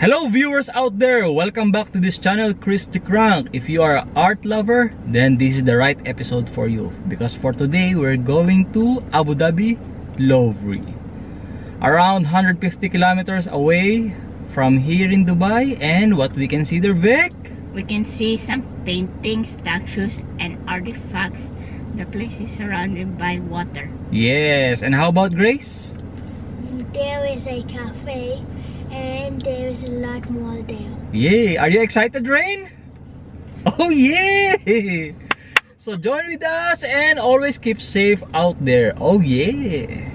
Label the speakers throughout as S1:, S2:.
S1: Hello viewers out there! Welcome back to this channel, Chris the Crank. If you are an art lover, then this is the right episode for you. Because for today, we're going to Abu Dhabi, Louvre. Around 150 kilometers away from here in Dubai. And what we can see there, Vic?
S2: We can see some paintings, statues, and artifacts. The place is surrounded by water.
S1: Yes, and how about Grace?
S3: There is a cafe and there is a lot more there.
S1: Yay! Are you excited, Rain? Oh, yeah! So join with us and always keep safe out there. Oh, yeah!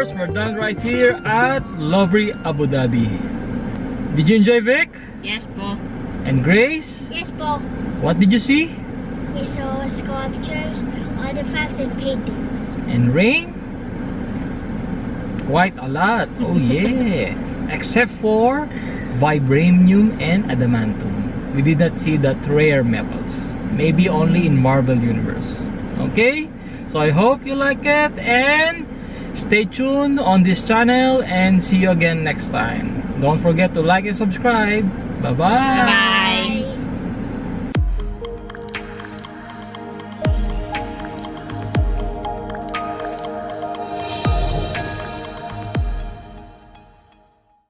S1: Course, we're done right here at Lovely Abu Dhabi. Did you enjoy Vic?
S2: Yes po.
S1: And Grace?
S3: Yes, Paul.
S1: What did you see?
S3: We saw sculptures, artifacts, and paintings.
S1: And Rain? Quite a lot. Oh yeah. Except for vibranium and adamantium. We did not see that rare metals. Maybe only in Marvel Universe. Okay? So I hope you like it and stay tuned on this channel and see you again next time. Don't forget to like and subscribe. Bye-bye.
S2: Bye.